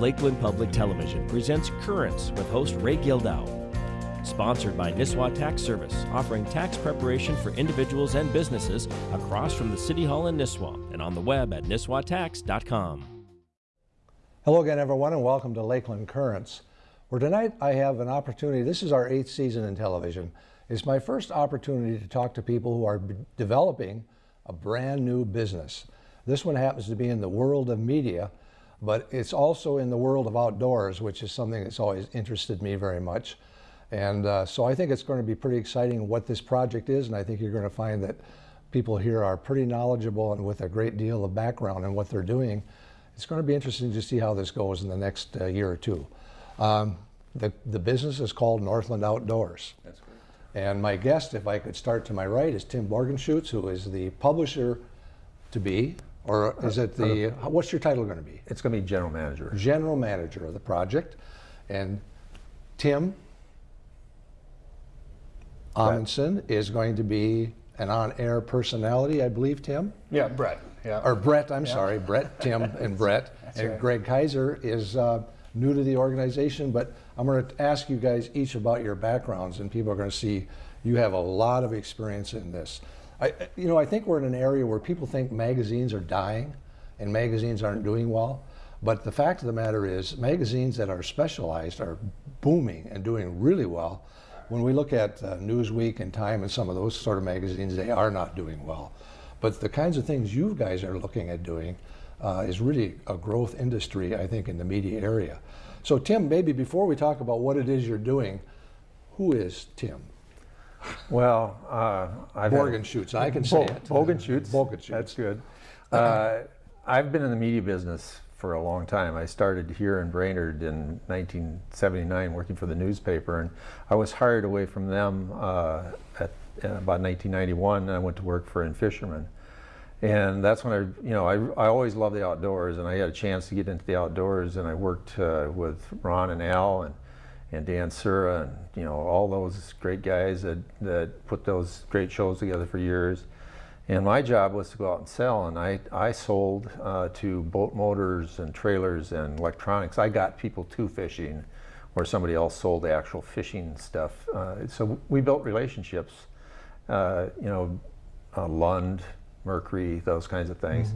Lakeland Public Television presents Currents with host Ray Gildow. Sponsored by Nisswa Tax Service, offering tax preparation for individuals and businesses across from the City Hall in Nisswa and on the web at nisswatax.com. Hello again, everyone, and welcome to Lakeland Currents, where tonight I have an opportunity. This is our eighth season in television. It's my first opportunity to talk to people who are developing a brand new business. This one happens to be in the world of media, but it's also in the world of outdoors, which is something that's always interested me very much. And uh, so I think it's going to be pretty exciting what this project is, and I think you're going to find that people here are pretty knowledgeable and with a great deal of background in what they're doing. It's going to be interesting to see how this goes in the next uh, year or two. Um, the, the business is called Northland Outdoors. That's great. And my guest, if I could start to my right, is Tim Borgenschutz, who is the publisher to be, or is it the, what's your title going to be? It's going to be general manager. General manager of the project. And Tim Amundsen is going to be an on-air personality, I believe, Tim? Yeah, Brett. Yeah. Or Brett, I'm sorry, Brett, Tim, and Brett. And right. Greg Kaiser is uh, new to the organization, but I'm going to ask you guys each about your backgrounds, and people are going to see you have a lot of experience in this. I, you know, I think we're in an area where people think magazines are dying and magazines aren't doing well. But the fact of the matter is, magazines that are specialized are booming and doing really well. When we look at uh, Newsweek and Time and some of those sort of magazines, they are not doing well. But the kinds of things you guys are looking at doing uh, is really a growth industry, I think, in the media area. So, Tim, maybe before we talk about what it is you're doing, who is Tim? Well, uh, I've Borgen Schutz, I can say it. Bogenschutz. Bogenschutz. That's good. Uh, I've been in the media business for a long time. I started here in Brainerd in 1979 working for the newspaper, and I was hired away from them uh, at about 1991, and I went to work for In Fisherman. And that's when I, you know, I, I always loved the outdoors, and I had a chance to get into the outdoors, and I worked uh, with Ron and Al and, and Dan Sura, and you know, all those great guys that, that put those great shows together for years. And my job was to go out and sell, and I, I sold uh, to boat motors and trailers and electronics. I got people to fishing, where somebody else sold the actual fishing stuff. Uh, so we built relationships, uh, you know, uh, Lund, Mercury, those kinds of things.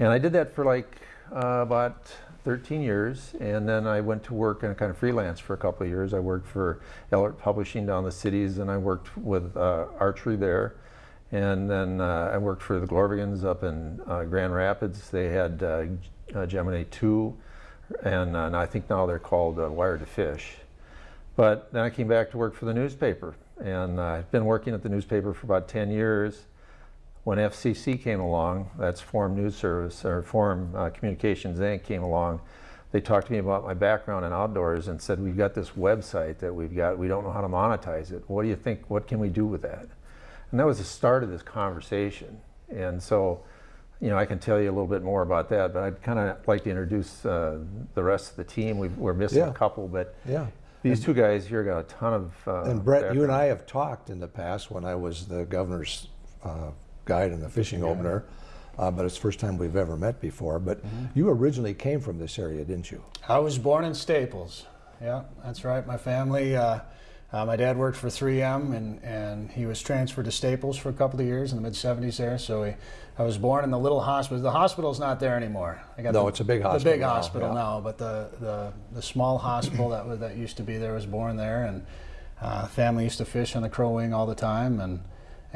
And I did that for like uh, about 13 years, and then I went to work and kind of freelance for a couple of years. I worked for Ellert Publishing down the cities, and I worked with uh, archery there. And then uh, I worked for the Glorvigans up in uh, Grand Rapids. They had uh, uh, Gemini 2, and, uh, and I think now they're called Wired2Fish. But then I came back to work for the newspaper, and I've been working at the newspaper for about 10 years. When FCC came along, that's Forum News Service, or Forum uh, Communications Inc. came along, they talked to me about my background in outdoors and said, we've got this website that we've got, we don't know how to monetize it. What do you think, what can we do with that? And that was the start of this conversation. And so, you know, I can tell you a little bit more about that, but I'd kind of like to introduce uh, the rest of the team. we we're missing Yeah. a couple, but Yeah. these two guys here got a ton of. Uh, And Brett, you and. I have talked in the past when I was the governor's uh, guide in the fishing opener, uh, but it's the first time we've ever met before. But you originally came from this area, didn't you? I was born in Staples. Yeah, that's right. My family, uh, uh, my dad worked for 3M and, and he was transferred to Staples for a couple of years in the mid 70s there. So he, I was born in the little hospital. The hospital's not there anymore. I got No, the, it's a big hospital. The big now, hospital yeah. now, but the, the, the small hospital that, was, that used to be there was born there. And uh, family used to fish on the Crow Wing all the time. And,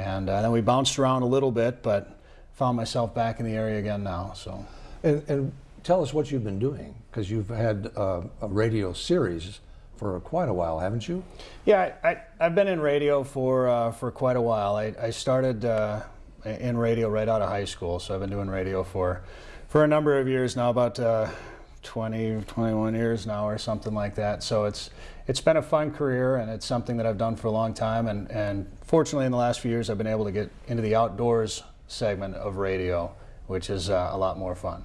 and uh, then we bounced around a little bit, but found myself back in the area again now. So. And, and tell us what you've been doing, because you've had uh, a radio series for quite a while, haven't you? Yeah, I, I, I've been in radio for uh, for quite a while. I, I started uh, in radio right out of high school, so I've been doing radio for for a number of years now, about uh, 20, 21 years now, or something like that. So it's it's been a fun career, and it's something that I've done for a long time. And and fortunately, in the last few years, I've been able to get into the outdoors segment of radio, which is uh, a lot more fun.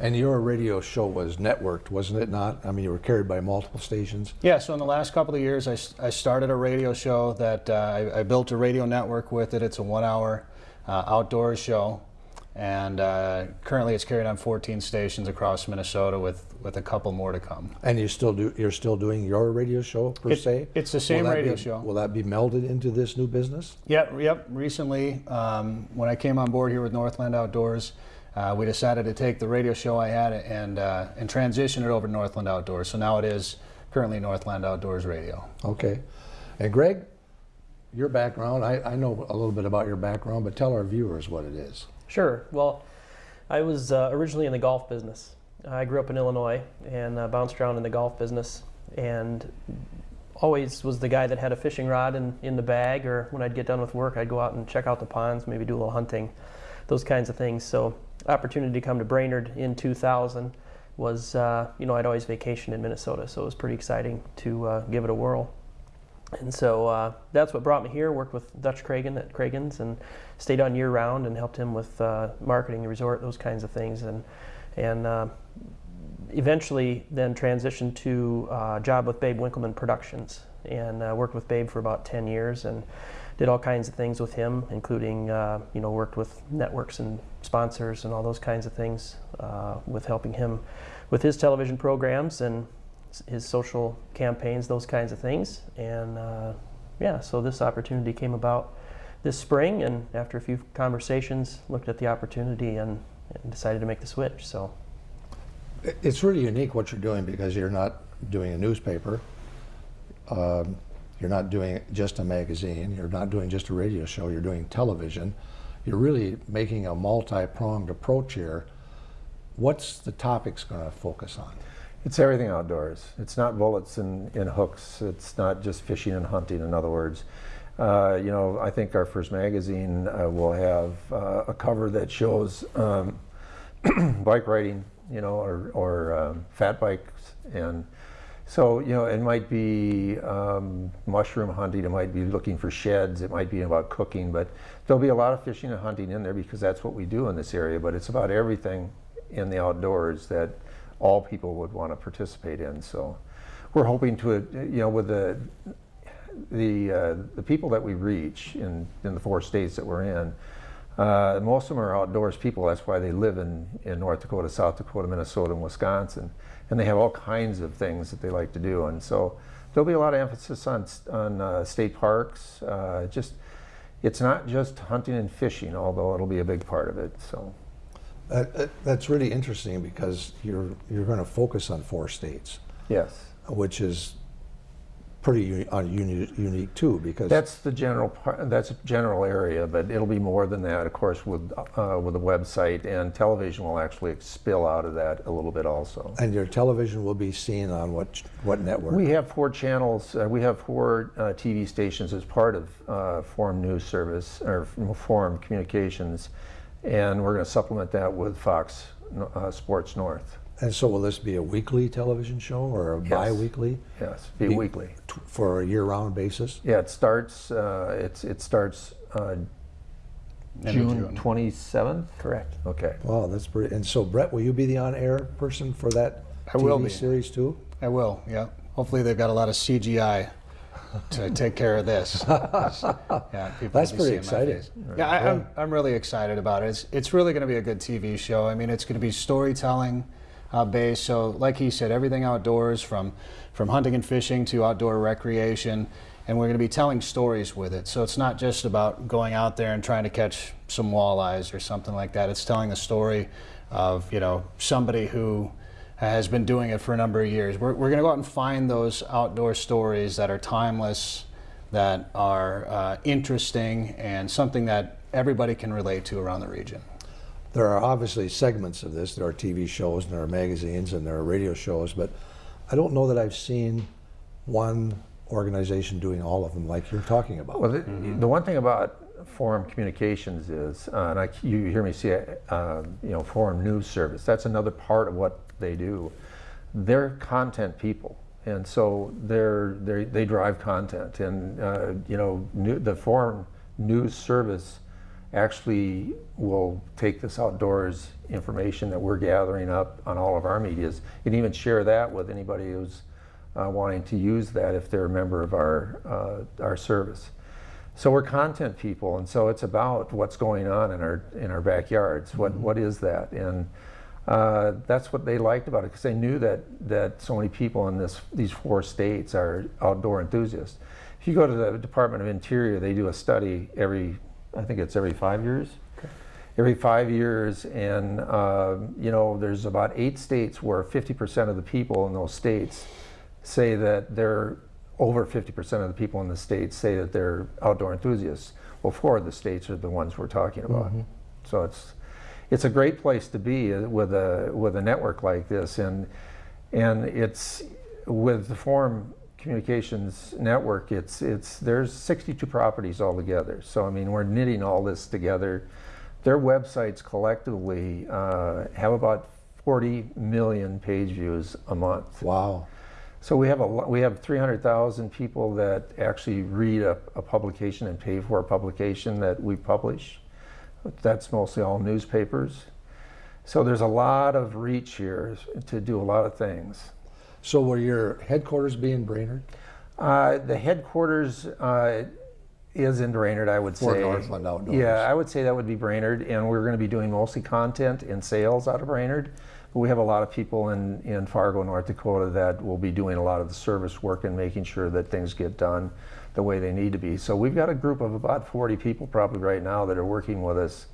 And your radio show was networked, wasn't it not? I mean, you were carried by multiple stations. Yeah, so in the last couple of years, I, I started a radio show that uh, I, I built a radio network with it. It's a one hour uh, outdoors show. And uh, currently it's carried on 14 stations across Minnesota with, with a couple more to come. And you still do, you're still doing your radio show per It- se? it's the same radio be- show. Will that be melded into this new business? Yep, yep. Recently, um, when I came on board here with Northland Outdoors, uh, we decided to take the radio show I had and uh, and transition it over to Northland Outdoors. So now it is currently Northland Outdoors Radio. Okay. And Greg, your background, I, I know a little bit about your background, but tell our viewers what it is. Sure. Well, I was uh, originally in the golf business. I grew up in Illinois and uh, bounced around in the golf business and always was the guy that had a fishing rod in, in the bag or when I'd get done with work I'd go out and check out the ponds, maybe do a little hunting, those kinds of things. So opportunity to come to Brainerd in 2000 was, uh, you know, I'd always vacationed in Minnesota, so it was pretty exciting to uh, give it a whirl. And so uh, that's what brought me here. Worked with Dutch Cragun at Cragun's and stayed on year round and helped him with uh, marketing the resort, those kinds of things. And and uh, eventually then transitioned to uh, job with Babe Winkelman Productions and uh, worked with Babe for about 10 years and did all kinds of things with him, including uh, you know worked with networks and sponsors and all those kinds of things with helping him with his television programs and his social campaigns, those kinds of things. And uh, yeah, so this opportunity came about this spring, and after a few conversations, looked at the opportunity and, and decided to make the switch. So It's really unique what you're doing because you're not doing a newspaper. Um, you're not doing just a magazine. You're not doing just a radio show. You're doing television. You're really making a multi-pronged approach here. What's the topics going to focus on? It's everything outdoors. It's not bullets and, and hooks. It's not just fishing and hunting, in other words. Uh, you know, I think our first magazine uh, will have uh, a cover that shows um, bike riding, you know, or, or um, fat bikes. And so, you know, it might be um, mushroom hunting, it might be looking for sheds, it might be about cooking, but there'll be a lot of fishing and hunting in there because that's what we do in this area. But it's about everything in the outdoors that all people would want to participate in. So we're hoping to, you know, with the the uh, the people that we reach in in the four states that we're in, uh, most of them are outdoors people. That's why they live in in North Dakota, South Dakota, Minnesota, and Wisconsin, and they have all kinds of things that they like to do. And so there'll be a lot of emphasis on on uh, state parks. Uh, just it's not just hunting and fishing, although it'll be a big part of it. So. That, that- that's really interesting because you're you're going to focus on four states, Yes. which is pretty uni- uh, unique too. Because That's the general part, that's a general area, but it'll be more than that, of course, with, uh, with the website and television will actually spill out of that a little bit also. and your television will be seen on what what network? We have four channels, uh, we have four uh, TV stations as part of uh, Forum News Service, or Forum Communications, and we're going to supplement that with Fox uh, Sports North. and so will this be a weekly television show or a bi-weekly Yes, be Be- weekly. t- for a year-round basis? Yeah, it starts, uh, it's, it starts uh, June June. 27th? correct. Okay. Wow, that's pretty. And so, Brett, will you be the on-air person for that I will be. series too? I will. Yeah. Hopefully they've got a lot of CGI to take care of this. yeah, people That's pretty exciting. face. Yeah, I, I'm, I'm really excited about it. It's, it's really going to be a good TV show. I mean, it's going to be storytelling uh, based. So, like he said, everything outdoors from from hunting and fishing to outdoor recreation, and we're going to be telling stories with it. So it's not just about going out there and trying to catch some walleyes or something like that. It's telling the story of you know somebody who has been doing it for a number of years. We're, we're going to go out and find those outdoor stories that are timeless, that are uh, interesting, and something that everybody can relate to around the region. There are obviously segments of this. There are TV shows, and there are magazines, and there are radio shows, but I don't know that I've seen one organization doing all of them like you're talking about. Well, the, the one thing about Forum Communications is, uh, and I, you hear me say, uh, you know, Forum News Service. That's another part of what they do. They're content people, and so they're, they they drive content, and uh, you know, new, the Forum News Service actually will take this outdoors information that we're gathering up on all of our medias and even share that with anybody who's uh, wanting to use that if they're a member of our uh, our service. So we're content people, and so it's about what's going on in our in our backyards. What what is that? And uh, that's what they liked about it because they knew that that so many people in this these four states are outdoor enthusiasts. If you go to the Department of Interior, they do a study every I think it's every five years. Every five years, and uh, you know, there's about eight states where 50% of the people in those states say that they're over 50% of the people in the states say that they're outdoor enthusiasts. Well, four of the states are the ones we're talking about. So it's it's a great place to be uh, with a with a network like this, and and it's with the Forum Communications Network. It's it's there's 62 properties altogether. So I mean, we're knitting all this together. Their websites collectively uh, have about 40 million page views a month. Wow. So we have a we have 300,000 people that actually read a, a publication and pay for a publication that we publish. That's mostly all newspapers. So there's a lot of reach here to do a lot of things. So will your headquarters be in Brainerd? Uh, the headquarters uh, is in Brainerd, I would For say. Northland Outdoors. Yeah, I would say that would be Brainerd, and we're going to be doing mostly content and sales out of Brainerd. We have a lot of people in, in Fargo, North Dakota that will be doing a lot of the service work and making sure that things get done the way they need to be. So we've got a group of about 40 people probably right now that are working with us,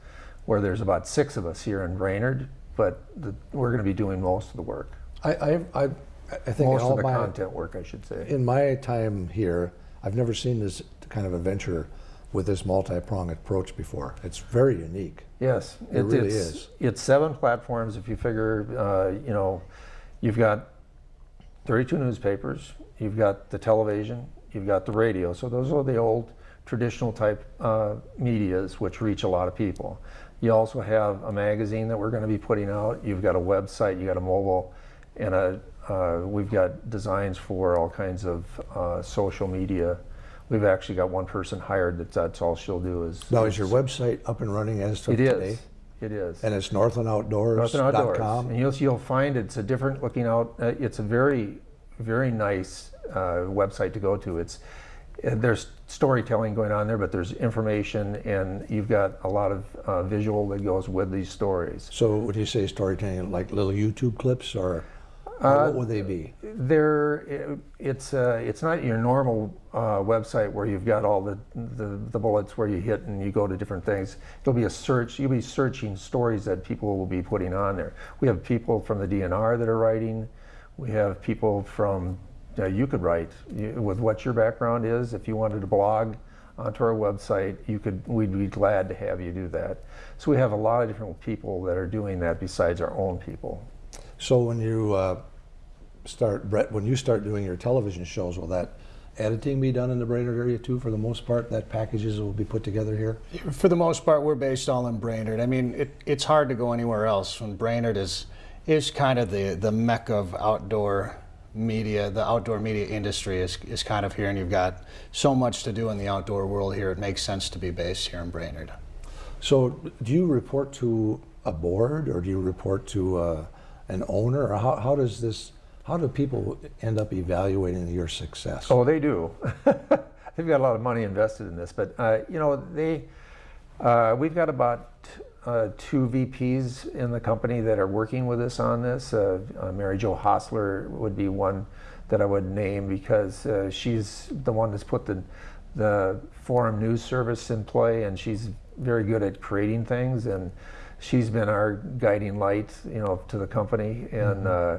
where there's about six of us here in Brainerd, but the, we're going to be doing most of the work. I, I, I, I think in Most all of the my, content work, I should say. in my time here, I've never seen this kind of a venture with this multi-pronged approach before. It's very unique. Yes, It really it's, is. It's seven platforms. If you figure, uh, you know, you've got 32 newspapers, you've got the television, you've got the radio. So those are the old traditional type uh, medias which reach a lot of people. You also have a magazine that we're going to be putting out. You've got a website, you got a mobile, and a uh, we've got designs for all kinds of uh, social media. We've actually got one person hired that that's all she'll do is. Now, is your website up and running as of It is. today? It is. And it's northlandoutdoors.com? Northern And you'll, you'll find it's a different looking out, uh, it's a very, very nice uh, website to go to. It's, uh, there's storytelling going on there, but there's information and you've got a lot of uh, visual that goes with these stories. So would you say storytelling like little YouTube clips or Uh, what would they be? There, it's uh, it's not your normal uh, website where you've got all the, the the bullets where you hit and you go to different things. It'll be a search. You'll be searching stories that people will be putting on there. We have people from the DNR that are writing. We have people from uh, you could write you, with what your background is. If you wanted to blog onto our website, you could. We'd be glad to have you do that. So we have a lot of different people that are doing that besides our own people. So when you uh, start, Brett, when you start doing your television shows, will that editing be done in the Brainerd area too for the most part? That packages will be put together here? For the most part, we're based all in Brainerd. I mean, it, it's hard to go anywhere else when Brainerd is is kind of the the mecca of outdoor media. The outdoor media industry is is kind of here, and you've got so much to do in the outdoor world here. It makes sense to be based here in Brainerd. So do you report to a board or do you report to uh, an owner or how, how does this, how do people end up evaluating your success? Oh, they do. They've got a lot of money invested in this, but uh, you know they. Uh, we've got about uh, two VPs in the company that are working with us on this. Uh, uh, Mary Jo Hotzler would be one that I would name because uh, she's the one that's put the the forum news service in play, and she's very good at creating things, and she's been our guiding light, you know, to the company, and. Uh,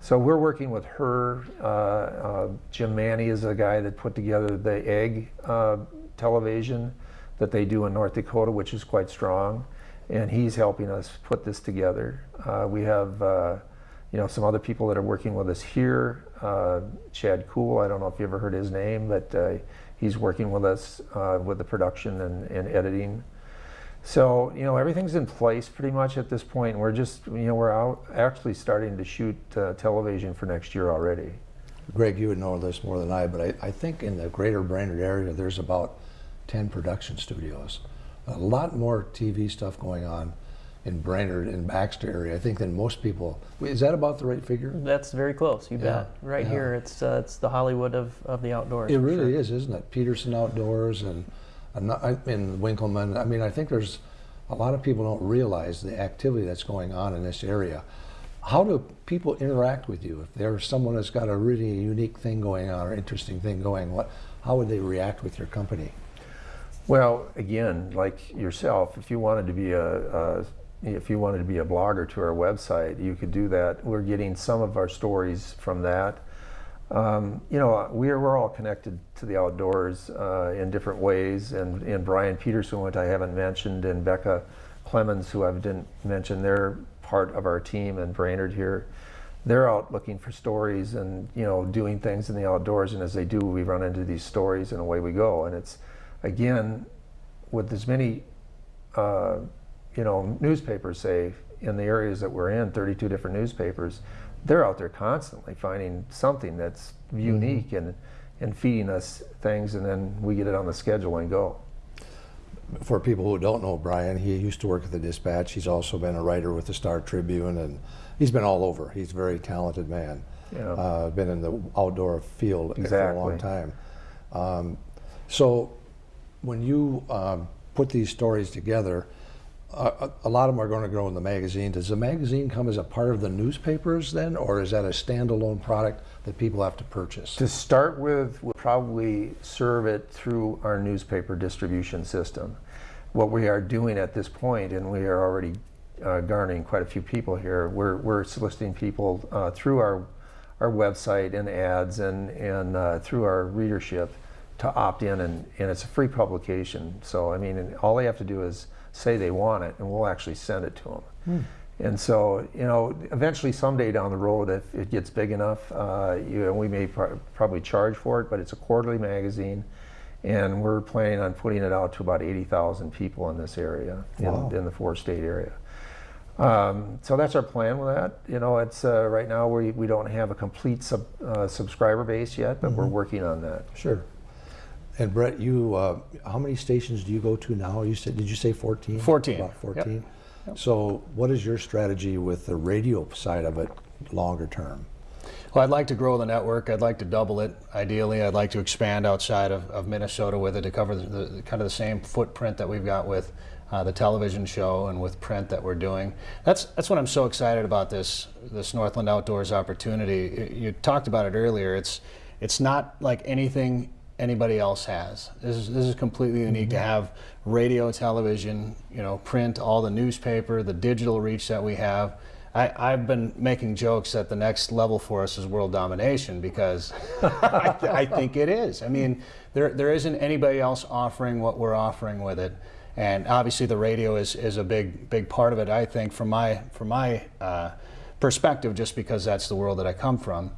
so we're working with her. Uh, uh, Jim Manny is a guy that put together the egg uh, television that they do in North Dakota, which is quite strong, and he's helping us put this together. Uh, we have, uh, you know, some other people that are working with us here. Uh, Chad Cool, I don't know if you ever heard his name, but he's working with us with the production and, and editing. So you know everything's in place pretty much at this point. We're just you know we're out actually starting to shoot uh, television for next year already. Greg, you would know this more than I, but I, I think in the greater Brainerd area, there's about 10 production studios. A lot more TV stuff going on in Brainerd and Baxter area, I think, than most people. Is that about the right figure? That's very close. You Yeah, bet. Right yeah. here, it's uh, it's the Hollywood of, of the outdoors. It really sure. is, isn't it? Peterson Outdoors and I'm I- in Winkelman. I mean, I think there's a lot of people don't realize the activity that's going on in this area. How do people interact with you? If there's someone that's got a really unique thing going on or interesting thing going, what, how would they react with your company? Well, again, like yourself, if you wanted to be a, a if you wanted to be a blogger to our website, you could do that. We're getting some of our stories from that. Um, you know, we're, we're all connected to the outdoors uh, in different ways, and, and Brian Peterson, which I haven't mentioned, and Becca Clemens, who I didn't mention, they're part of our team, and Brainerd here. They're out looking for stories and you know doing things in the outdoors, and as they do, we run into these stories, and away we go. And it's again with as many uh, you know newspapers say in the areas that we're in, 32 different newspapers they're out there constantly finding something that's unique and and feeding us things, and then we get it on the schedule and go. For people who don't know Brian, he used to work at the Dispatch. He's also been a writer with the Star Tribune, and he's been all over. He's a very talented man. Yeah. Uh, been in the outdoor field for a long time. Um, so, when you um, put these stories together, a a lot of them are going to go in the magazine. Does the magazine come as a part of the newspapers then, or is that a standalone product that people have to purchase? To start with, we'll probably serve it through our newspaper distribution system. What we are doing at this point, and we are already uh, garnering quite a few people here, we're, we're soliciting people uh, through our, our website and ads and, and uh, through our readership to opt in, and, and it's a free publication. So, I mean, all they have to do is say they want it, and we'll actually send it to them. And so, you know, eventually someday down the road, if it gets big enough, uh, you know, we may pr- probably charge for it, but it's a quarterly magazine. And we're planning on putting it out to about 80,000 people in this area, Wow. in, in the four state area. Um, so that's our plan with that. You know, it's uh, right now we, we don't have a complete sub, uh, subscriber base yet, but we're working on that. Sure. And Brett, you, uh, how many stations do you go to now? You said, did you say 14? 14, About yep. 14? So what is your strategy with the radio side of it longer term? Well, I'd like to grow the network. I'd like to double it. Ideally, I'd like to expand outside of, of Minnesota with it to cover the, the kind of the same footprint that we've got with uh, the television show and with print that we're doing. That's that's what I'm so excited about this this Northland Outdoors opportunity. Y- You talked about it earlier. It's it's not like anything anybody else has. This is this is completely unique to have radio, television, you know, print, all the newspaper, the digital reach that we have. I, I've been making jokes that the next level for us is world domination because I, th- I think it is. I mean, there, there isn't anybody else offering what we're offering with it. And obviously, the radio is, is a big big part of it. I think from my from my uh, perspective, just because that's the world that I come from.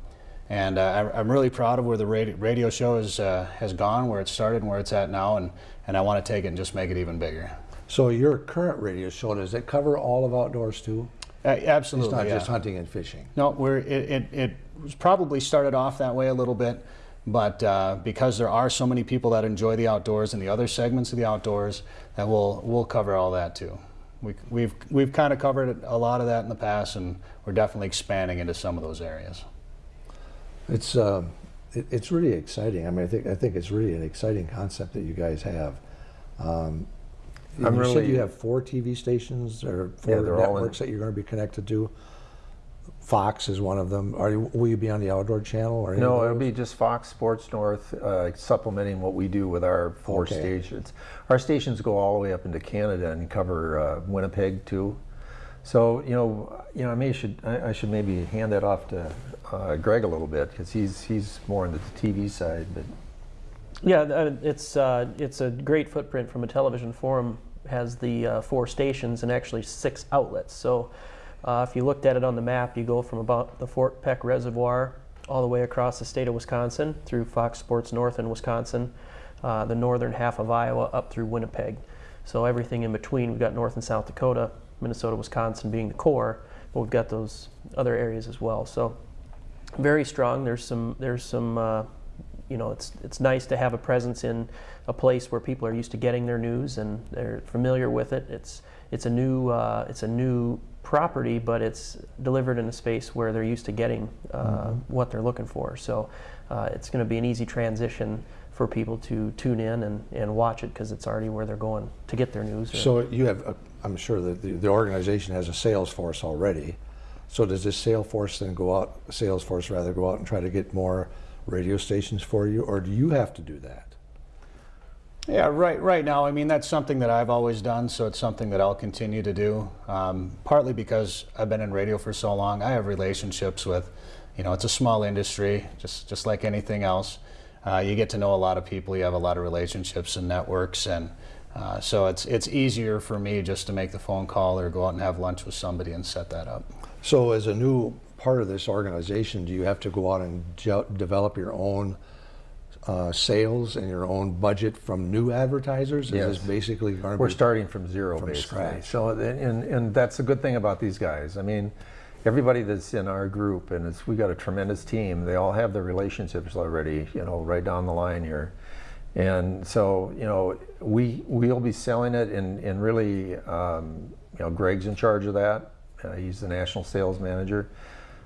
And uh, I, I'm really proud of where the radio, radio show is, uh, has gone, where it started, and where it's at now. And, and I want to take it and just make it even bigger. So your current radio show, does it cover all of outdoors too? Uh, It's absolutely. not yeah. just hunting and fishing? No, we're, it, it, it probably started off that way a little bit, but uh, because there are so many people that enjoy the outdoors and the other segments of the outdoors, that we'll, we'll cover all that too. We, we've, we've kind of covered a lot of that in the past, and we're definitely expanding into some of those areas. It's, uh, it, it's really exciting. I mean, I think, I think it's really an exciting concept that you guys have. Um, I'm you said you have four TV stations or four Yeah, they're all in- networks that you're going to be connected to. Fox is one of them. Are you, will you be on the outdoor channel or? No, it'll be just Fox Sports North uh, supplementing what we do with our four Okay. stations. Our stations go all the way up into Canada and cover uh, Winnipeg too. So you know, you know, I may should I, I should maybe hand that off to uh, Greg a little bit because he's he's more into the TV side. But Yeah, it's uh, it's a great footprint from a television forum. Has the uh, four stations and actually six outlets. So uh, if you looked at it on the map, you go from about the Fort Peck Reservoir all the way across the state of Wisconsin through Fox Sports North in Wisconsin, uh, the northern half of Iowa up through Winnipeg. So everything in between, we've got North and South Dakota, Minnesota, Wisconsin being the core, but we've got those other areas as well. So very strong. There's some there's some uh, you know it's it's nice to have a presence in a place where people are used to getting their news and they're familiar with it. It's it's a new uh, it's a new property, but it's delivered in a space where they're used to getting uh, what they're looking for. So uh, it's going to be an easy transition for people to tune in and, and watch it because it's already where they're going to get their news. So you have, a- I'm sure that the, the organization has a sales force already. So does this sales force then go out, sales force rather go out and try to get more radio stations for you, or do you have to do that? Yeah, right. Right now, I mean that's something that I've always done, so it's something that I'll continue to do. Um, partly because I've been in radio for so long, I have relationships with, you know, it's a small industry, just just like anything else. Uh, you get to know a lot of people, you have a lot of relationships and networks, and uh, so it's it's easier for me just to make the phone call or go out and have lunch with somebody and set that up. So as a new part of this organization, do you have to go out and develop your own uh, sales and your own budget from new advertisers? Is this Yes. basically going We're starting from zero From basically. scratch. So and and that's a good thing about these guys. I mean, everybody that's in our group and it's we got a tremendous team. They all have their relationships already, you know, right down the line here. And so, you know, we we'll be selling it and and really um, you know, Greg's in charge of that. Uh, he's the national sales manager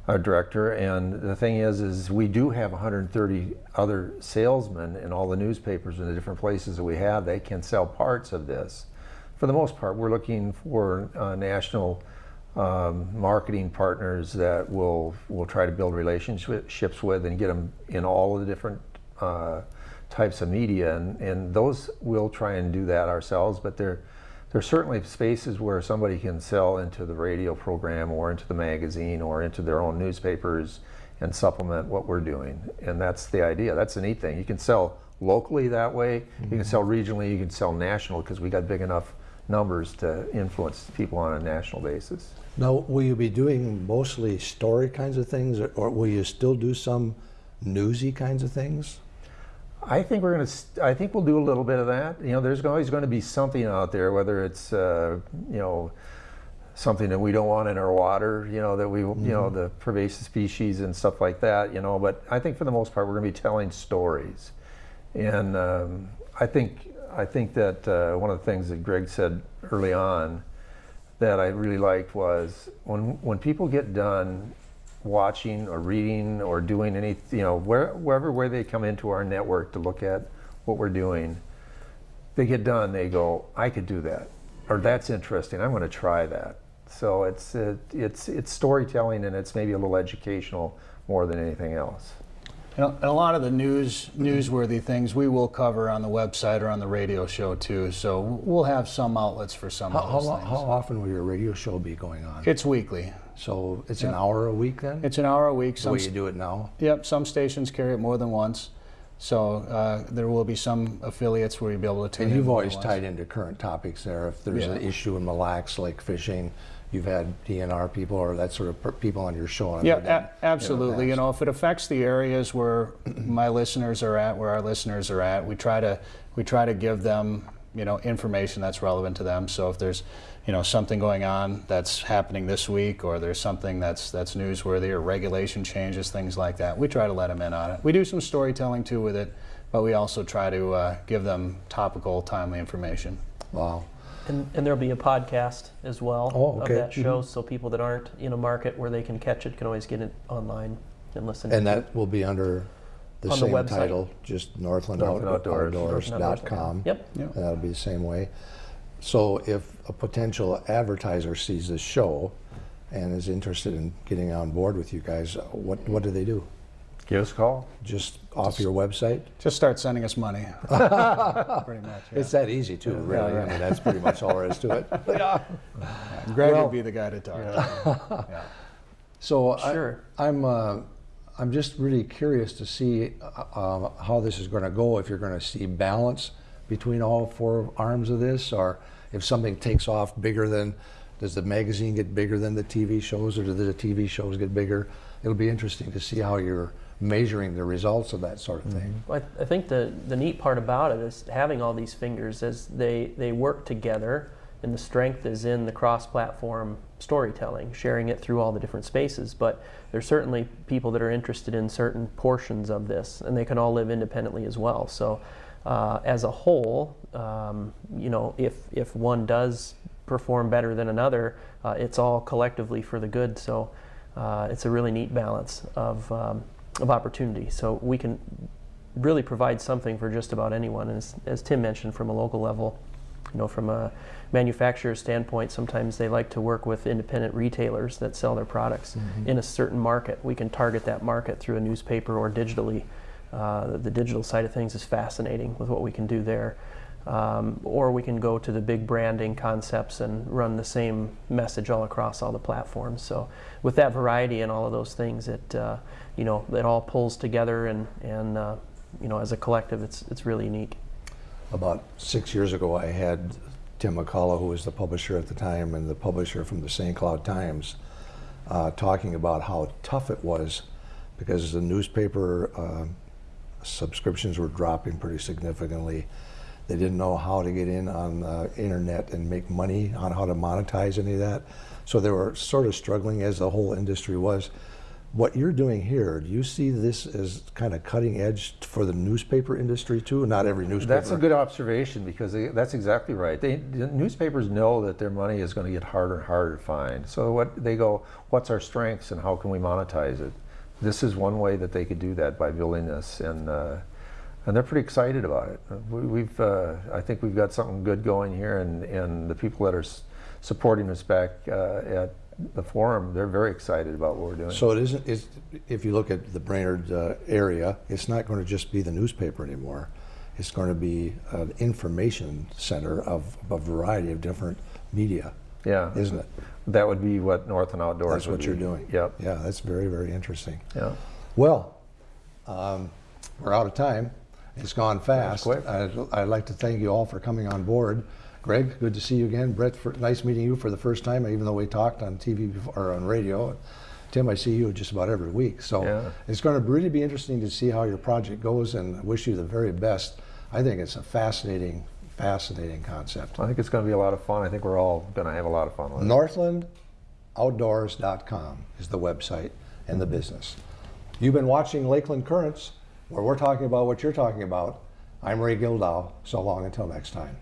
director. And the thing is, is we do have 130 other salesmen in all the newspapers in the different places that we have. They can sell parts of this. For the most part, we're looking for uh, national um, marketing partners that will will try to build relationships with and get them in all of the different uh, types of media. And, and those we'll try and do that ourselves, but they're there's certainly spaces where somebody can sell into the radio program or into the magazine or into their own newspapers and supplement what we're doing. And that's the idea. That's the neat thing. You can sell locally that way, you can mm-hmm. sell regionally, you can sell national because we got big enough numbers to influence people on a national basis. Now, will you be doing mostly story kinds of things, or, or will you still do some newsy kinds of things? I think we're going to. I think we'll do a little bit of that. You know, there's always going to be something out there, whether it's uh, you know something that we don't want in our water. You know that we you know the pervasive species and stuff like that. You know, but I think for the most part we're going to be telling stories, and um, I think I think that uh, one of the things that Greg said early on that I really liked was when when people get done watching or reading or doing any, you know, where, wherever where they come into our network to look at what we're doing, they get done, they go, I could do that, or that's interesting. I'm going to try that. So it's it, it's it's storytelling and it's maybe a little educational more than anything else. And a lot of the news newsworthy things we will cover on the website or on the radio show too. So we'll have some outlets for some How, of those lo- things. how often will your radio show be going on? It's weekly. So it's an hour a week then? It's an hour a week. the way you do it now? Yep, some stations carry it more than once. So uh, there will be some affiliates where you'll be able to tune And you've always tied into current topics there. If there's an issue in Mille Lacs, like fishing, you've had DNR people or that sort of people on your show. Yeah, absolutely. You know, if it affects the areas where my listeners are at, where our listeners are at, we try to we try to give them you know information that's relevant to them. So if there's you know something going on that's happening this week, or there's something that's that's newsworthy, or regulation changes, things like that, we try to let them in on it. We do some storytelling too with it, but we also try to uh, give them topical, timely information. Wow. And, and there'll be a podcast as well Oh, okay. of that show, so people that aren't in a market where they can catch it can always get it online and listen. And to it. that will be under the On the same website. title, just Northland Northland Out- Outdoors. Outdoors.com. Yep. Yep. And that'll be the same way. So if a potential advertiser sees this show and is interested in getting on board with you guys, what, what do they do? Give us a call. Just off your website? Just start sending us money. Pretty much. yeah. It's that easy too, really. I right. mean, that's pretty much all there is to it. yeah. Greg Well- would be the guy to talk to. Yeah. So I- Sure. I'm, uh, I'm just really curious to see uh, uh, how this is going to go. If you're going to see balance between all four arms of this, or if something takes off bigger than, does the magazine get bigger than the TV shows, or do the TV shows get bigger? It'll be interesting to see how you're measuring the results of that sort of thing. Mm-hmm. I, I think the, the neat part about it is having all these fingers as they, they work together and the strength is in the cross-platform storytelling, sharing it through all the different spaces. But there's certainly people that are interested in certain portions of this and they can all live independently as well. So uh, as a whole, um, you know, if if one does perform better than another, uh, it's all collectively for the good. So uh, it's a really neat balance of um, of opportunity. So we can really provide something for just about anyone. And as, as Tim mentioned, from a local level, you know, from a manufacturer standpoint, sometimes they like to work with independent retailers that sell their products in a certain market. We can target that market through a newspaper or digitally. Uh, the, digital side of things is fascinating with what we can do there. Um, or we can go to the big branding concepts and run the same message all across all the platforms. So with that variety and all of those things, it uh, you know it all pulls together and and uh, you know as a collective, it's it's really unique. About six years ago, I had Tim McCullough, who was the publisher at the time and the publisher from the St. Cloud Times, uh, talking about how tough it was because the newspaper uh, subscriptions were dropping pretty significantly. They didn't know how to get in on the internet and make money on how to monetize any of that. So they were sort of struggling as the whole industry was. What you're doing here, do you see this as kind of cutting edge for the newspaper industry too? Not every newspaper. That's a good observation because they, that's exactly right. They, the newspapers know that their money is going to get harder and harder to find. So what they go, what's our strengths and how can we monetize it? This is one way that they could do that by building this, and uh, and they're pretty excited about it. We, we've, uh, I think we've got something good going here, and and the people that are supporting us back uh, at the forum, they're very excited about what we're doing. So it isn't, if you look at the Brainerd uh, area, it's not going to just be the newspaper anymore. It's going to be an information center of a variety of different media, yeah, isn't it? that would be what Northland Outdoors. That's what you're doing. Yep. Yeah, that's very, very interesting. Yeah. Well, um, we're out of time. It's gone fast. quick. I'd, I'd like to thank you all for coming on board. Greg, good to see you again. Brett, for, nice meeting you for the first time, even though we talked on TV before, or on radio. Tim, I see you just about every week. So Yeah. it's going to really be interesting to see how your project goes and wish you the very best. I think it's a fascinating, fascinating concept. I think it's going to be a lot of fun. I think we're all going to have a lot of fun with it. NorthlandOutdoors.com is the website and the business. You've been watching Lakeland Currents, where we're talking about what you're talking about. I'm Ray Gildow. So long until next time.